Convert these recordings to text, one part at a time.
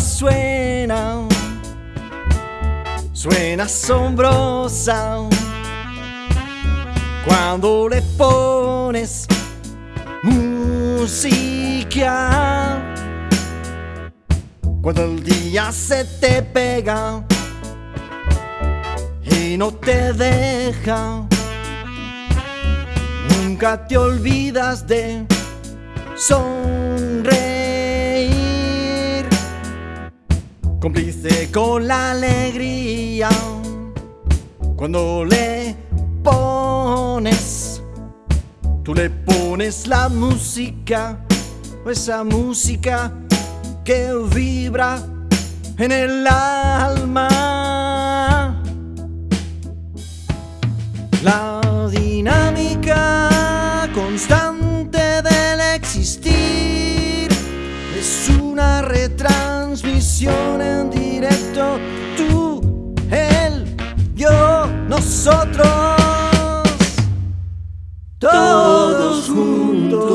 Suena, suena asombrosa cuando le pones música. Cuando el día se te pega y no te deja, nunca te olvidas de sonreír, cómplice con la alegría cuando le pones, tú le pones la música, esa música que vibra en el alma. La dinámica constante en directo. Tú, él, yo, nosotros. Todos juntos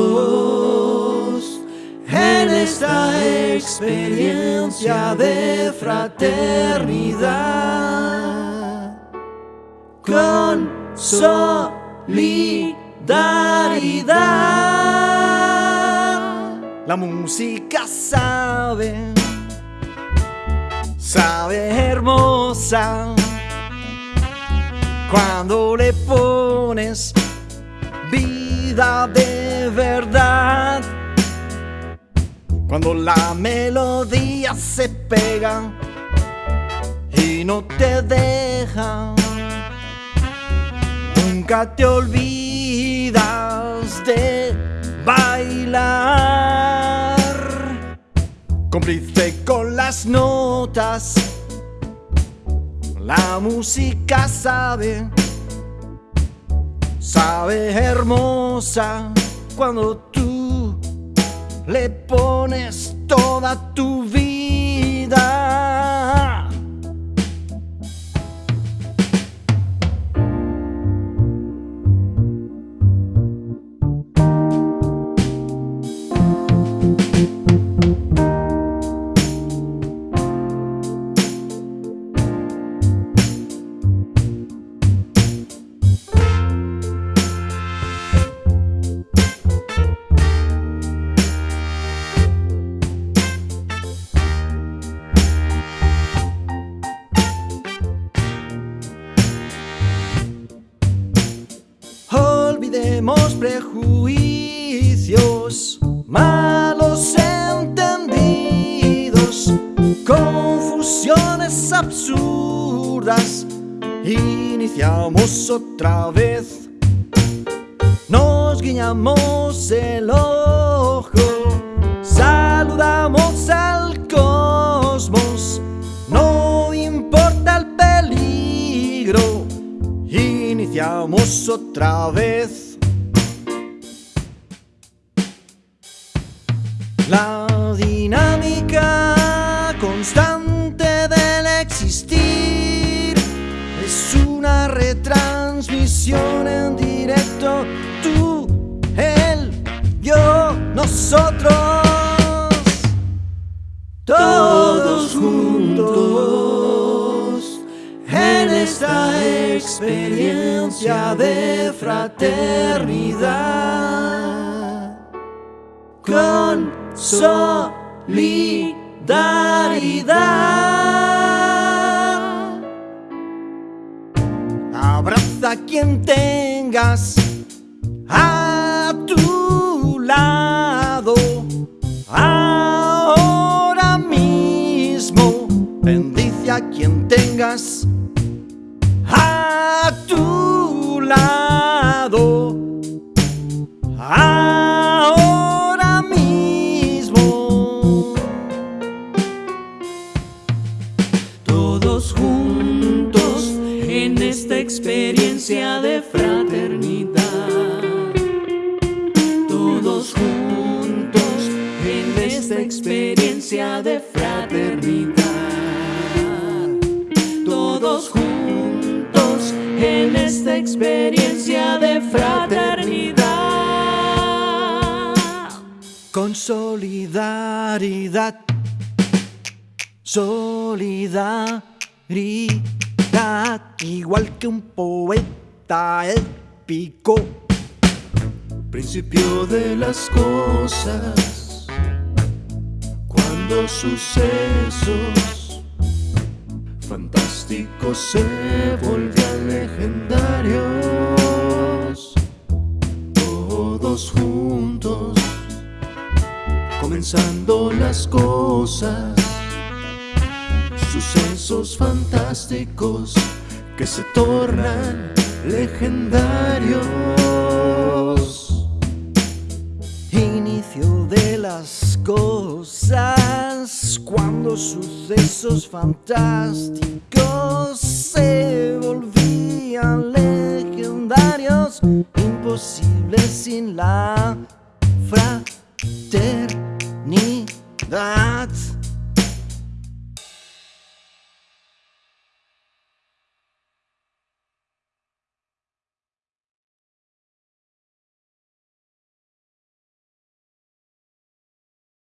en esta experiencia de fraternidad con solidaridad. La música sabe, sabe hermosa cuando le pones vida de verdad. Cuando la melodía se pega y no te deja, nunca te olvidas de bailar. Cómplice con las notas, la música sabe, sabe hermosa cuando tú le pones toda tu vida. Prejuicios, malos entendidos, confusiones absurdas. Iniciamos otra vez, nos guiñamos el ojo, saludamos al cosmos, no importa el peligro iniciamos otra vez. La dinámica constante del existir es una retransmisión en directo. Tú, él, yo, nosotros. Todos juntos en esta experiencia de fraternidad con solidaridad. Abraza a quien tengas a tu lado ahora mismo. Bendice a quien tengas a tu lado Todos juntos en esta experiencia de fraternidad. Todos juntos en esta experiencia de fraternidad. Todos juntos en esta experiencia de fraternidad. Con solidaridad. Solidaridad, igual que un poeta épico. Principio de las cosas, cuando sucesos fantásticos se volvían legendarios, todos juntos, comenzando las cosas sucesos fantásticos que se tornan legendarios. Inicio de las cosas cuando sucesos fantásticos se volvían legendarios, imposibles sin la fraternidad.